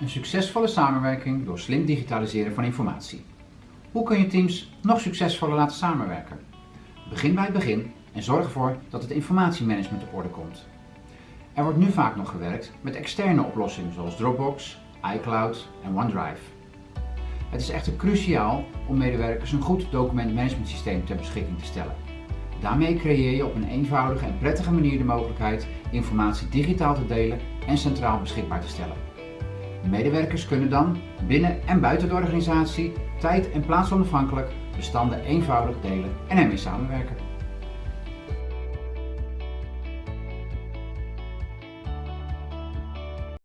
Een succesvolle samenwerking door slim digitaliseren van informatie. Hoe kun je teams nog succesvoller laten samenwerken? Begin bij het begin en zorg ervoor dat het informatiemanagement op orde komt. Er wordt nu vaak nog gewerkt met externe oplossingen zoals Dropbox, iCloud en OneDrive. Het is echter cruciaal om medewerkers een goed documentmanagementsysteem ter beschikking te stellen. Daarmee creëer je op een eenvoudige en prettige manier de mogelijkheid informatie digitaal te delen en centraal beschikbaar te stellen. Medewerkers kunnen dan binnen en buiten de organisatie tijd- en plaatsonafhankelijk bestanden eenvoudig delen en ermee samenwerken.